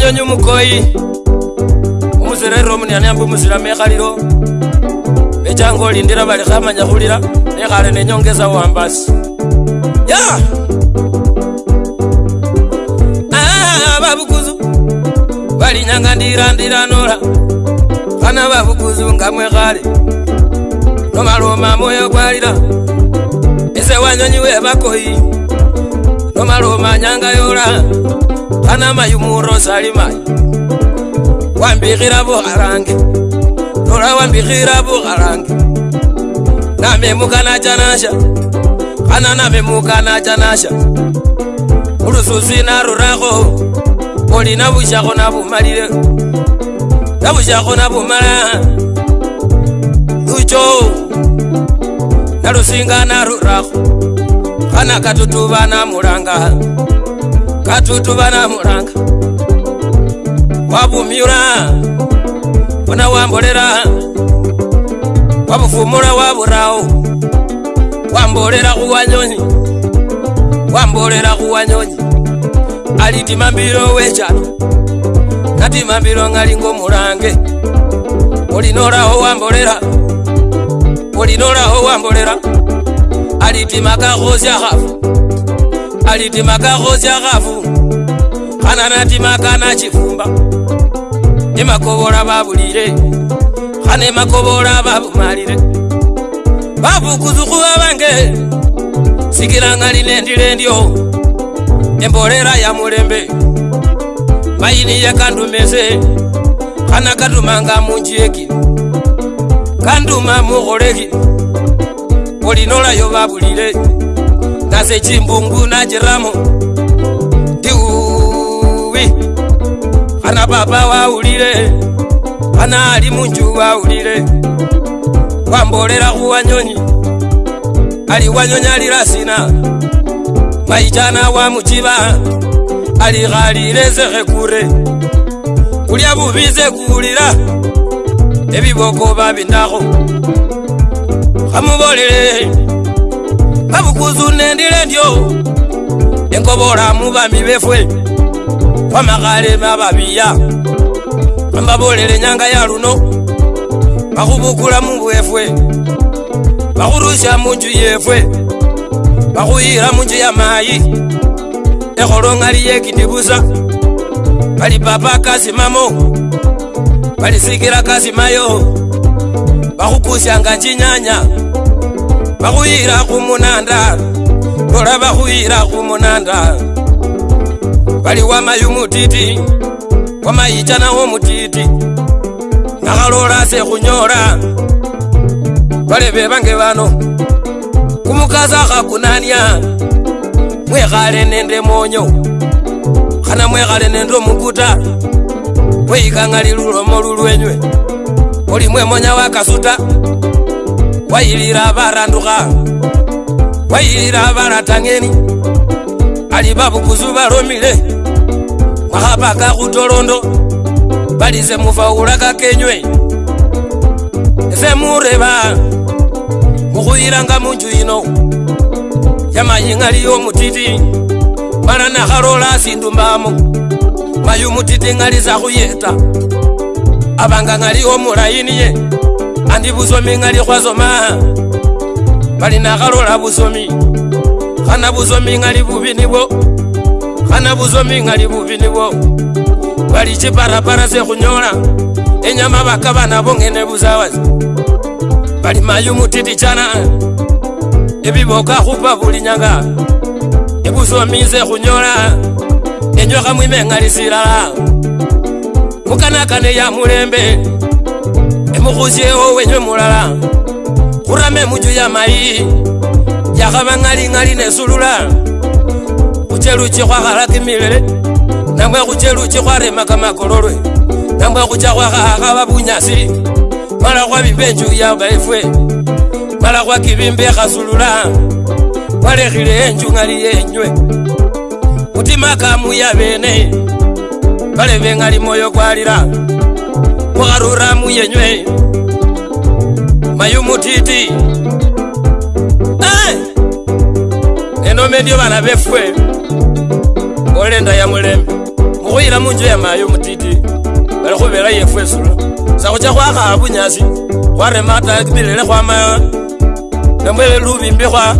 nyonyi mukoi umuzira iromuni aniamba umuzira mekhaliro mechanga olindira valikhamanya khulira nekhale nenyongeza wambasi ya vavukuzu ah, valinyanga ndirandiranola khana vavukuzu ngamwekhale nomaloma moyo gwalira ise wanyonyi webakoyi nomaloma nyanga yola panamayumurosalimayi wambikhira bukhalange lola wambikhira bukhalange namemukanachanasha khana namemukanachanasha ulususi narurakho oli nabushakho nabumalile nabushakho nabumala uchou nalusingana rurahu kana katutuvana mulanga katutuvana mulanga wabumyula bona wambolela wabufumula waburahu wambolela huwanyonyi wambolela huwanyonyi alitimambilo wechalo natimambilo ngalingo mulange olinolaho wambolelau olinoraho wambolera alitimaka hozya hafu alitimaka hozya hafu hananatimaka nachifumba nimakobora babulire hanemakobora babumalire babukuzuhuwa bange sigilangalinendile ndyo embolera ya mulembe mayiniye kandumeze hanakatumanga munjiekilu mutuma mukholehi olinolayo babulile nase chimbungu najiramo ndiuwi ana baba waulile ana ali munju waulile wambolela khuwanyonyi ali wanyonyi alilasina maijana wamuchiba alikhalile zekhekure kulya bubize kuulila ebiboko babindako khamubolele babukuzu nendile ndyo enkobola mubami befwe khwamakhale mababiya khambabolele nyanga ya luno bakhubukula mubwefwe bakhurusya munju yefwe bakhuyila munju ya mayi ekholong'ali yekindibusa bali papa kasimamo balisikira kasimayo bakhukusyanga chinyanya bakhuyira khumunanda lola bakhuyira khumunanda bali wamayu mutiti wamayicha nawo mutiti nakhalola sekhunyola balebe bange bano kumukasa khakunanya mwekhale nende monyo khana mwekhale nende omukuta weikangali lulomo lulwenywe uli mwemonya wakasuta wayilila baranduha wayilila baratang'eni ali babukuzu balomile mwahapaka hutolondo bali semufaulaka kenywe semureba muhuyilanga munju ino yamayiŋ'ali yomutiti mala nahalola sindu mbamo vayumutitingaliza khuyeta avanganga'liwo mulaini ye andi vusomi ng'ali khwasoma vali nakhalola vusomi khana vusomi ng'ali vuvi nivo khana vusomi ng'ali vuvi nivo vali chiparapara se khunyola enyama vakava navo ng'ene vusawasi vali mayumutitichana evivoka khupa vulinyanga evusomi se khunyola enjoka mwimeng'alisilala mukanakane ya mulembe emukhusye owenywe mulala khurame muju ya mayi jakhaba ng'aling'ali nesulula khucheluchi khwakhala kimilele namwe khucheluchi khwarema kamakololwe namwe khucha khwakhakhaba bunyasi mala khwabimba enju ya baifwe mala khwakibimba ekhasulula khwalekhile enju ng'ali yenywe mutima kamuya bene bale beng'ali moyo gwalira kwarura muyenywe mayu mutiti enomendio bana befwe ngolenda ya mulembe mukhuyila munju ya mayu mutiti bali khubela yefwe esulo sakhucha khwakhaha bunyasi khwaremata kimilele khwamaya namwe lubimbi khwa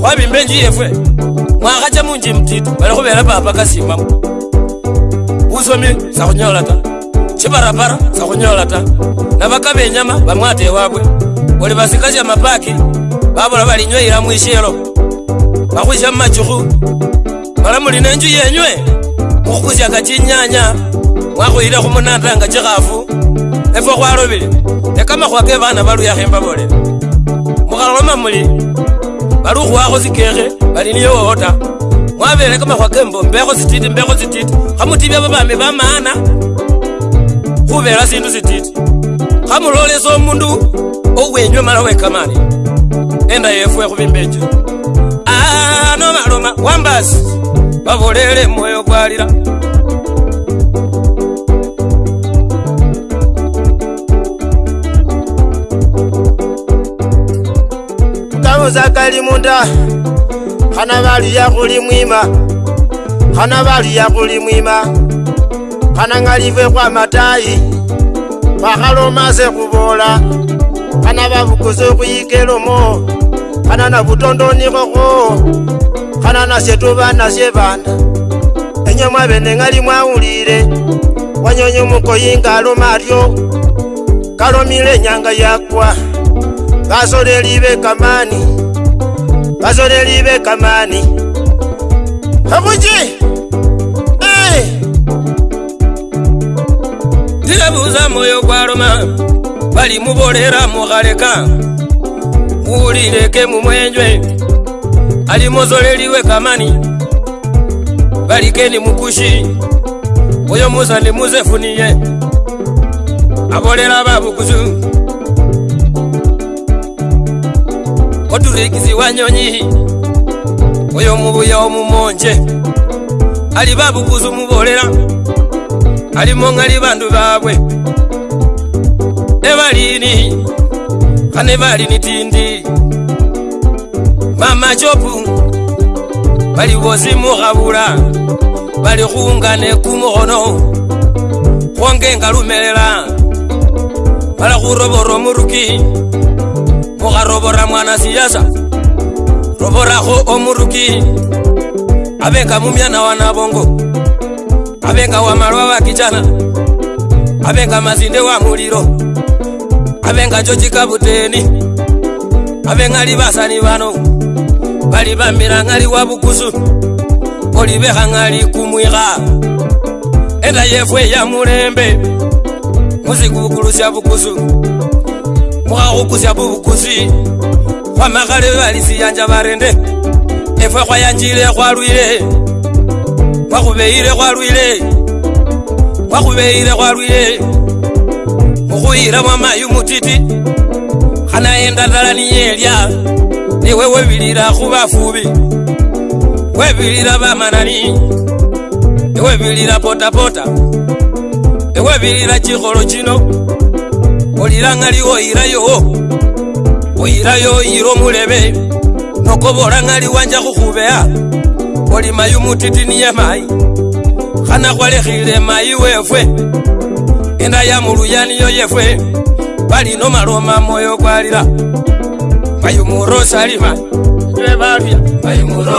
khwabimba enju yefwe ngwaga tša montše mothito ba le go beela papa ka simamo busome sa go nyaolata tšhebarapara sa go nyaolata na ba ka benyama ba ngwate wakwe gore ba seka ja mapaki ba bola ba lenywa ira moešelo ba go jang matsogo malamolinentšu yenywe mo go kosaka tše nnyanya ngwa go ile go monatanka tše gafo efo go a robele le ka magwake bana ba ruyageng ba bolele mogalo wa mamole barukhuwakho sikekhe bali niye wota mwabele kamakhwa kembo mbekho sititi mbekho sititi khamutibya babami bamana khubela sindu sititi khamulolesa omundu owenywe mala wekamani enda yefwe khubimbecha ano maloma wambasi babolele mwoyo kwalira zavo zakali munda hana valiya kuli mwima hana valiya kuli mwima hana ng'alive kwa matayi vakalomaze kuvola hana vavukuze kuyikelomo hana na vutondonikoko hana nasye tuva nasye vanda enyomwa vene ng'ali mwaulile wanyonyomukoyinga alomaryo kalomile nyanga yakwa vasoreli vekamani vasoreli vekamani hamuchi ndinavuza moyo kwaroma vali muvolera mukhaleka muulileke mumwenjwe ali muzoleli wekamani valikeni mukushi oyo musa ndi muzefuniye avolera vavukuzu mudurigizi wa nyonyi oyo mubuya omumonje ali babuguza omubolera alimoŋali bandu babwe ebalini kane balini tindi mamajobu baliwozimukhabula balikhungane kumukhono khwongenga lumelela balakhurobora omuruki o ga robora ngwana siasa roborago o morukin a beka momiana wa nabongo a beka wa malwa wa kijana a beka masinde wa moliro a benka jojika boteni a bengali basani bano bali bamirangali wa bukusu oli behangali kumwiga eda yefwe ya murembe muzikukulusya bukusu kwao kusya bubukusi khwamakhale balisiyanja barende efwe khwayanjile khwalwile khwakhubeyile khwalwile khwakhubeyile khwalwile khukhuyila mwamayu mutiti khanayendandala niyelya niwe webilila khubafubi webilila bamanani ewebilila potapota ewebilila chikholo chino oliranŋali oirayo oirayo oyire omulebe nokoboranŋali wanja khukhubea oli mayi mutitini yemayi khana khwalekhile mayi wefwe enda ya muluyaniyo yefwe balino maloma moyo kwalira mayumurosalima ebaluya mayumuro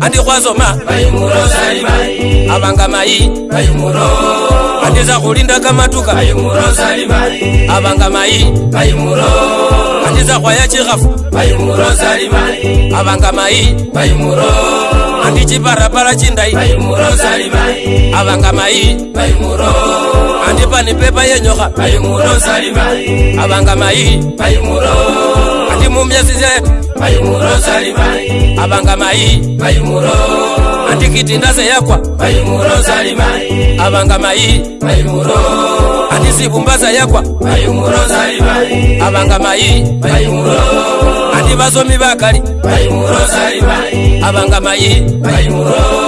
andikwazoma avanga mai andiza kulinda kamatuka avanga mai andiza kwaya chikhafu avanga mai andichiparapara chindai avanga mai andipani pepa yenyoka avanga mai andimumyasizayetu mayumuro zalimai abanga mai mayumuro andikiti ndazayakwa mayumuro zalimai abanga mai mayumuro andizibumba zayakwa mayumuro zalimai abanga mai mayumuro andivazomi vakali mayumuro zalimai abanga mai mayumuro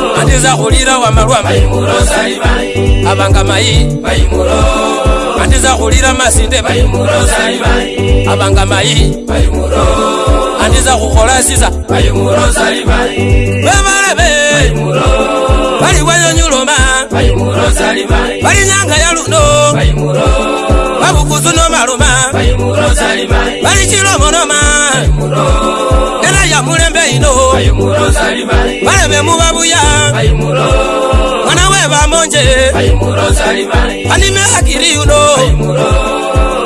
andiza khulira wamalwa abanga mayi andiza khulira masinde abanga mayi andiza khukhola siza bamalabe baliwayonyuluma balinyanga yaluno babukuzu nomaluma balichilomonoma bayomurozalibalebayomemubabuya mwana webamonje banimehakiriyuno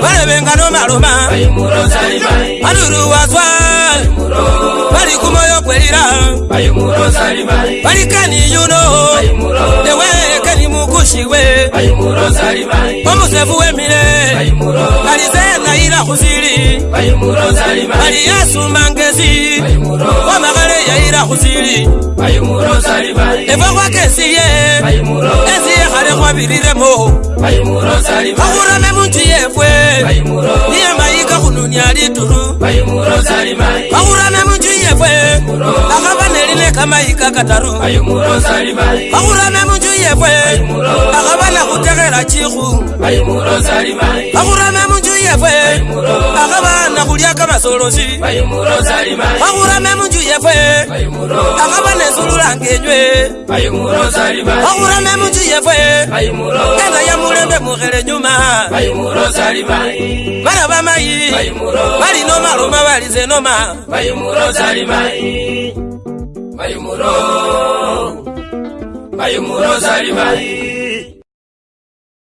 balebengano maloma baluruwazwa balikumoyo kwelira balikaniyuno newe kenimukushiwe omusefu wemile alize yaila khusili ali yasumba ngesi wamakhale yaila khusili efwe khwakesiye esi yekhale khwabililemo khakhurame munji yefwe niye mayika khununya lituru khakhurame munji yefwe akhaba nelile kamayika kataru khakhurame munji yefwe akhaba nakhutekhela chikhu khakhurame munji yefe akabana kulya kamasolosi wakurame munju yefe akaba nesululangenywe wakurame munju yefe enga yamulembe mukhele nyuma bana bamayi bali nomaloma bali zenoma Bayumuro Bayumuro Bayumuro Zalimai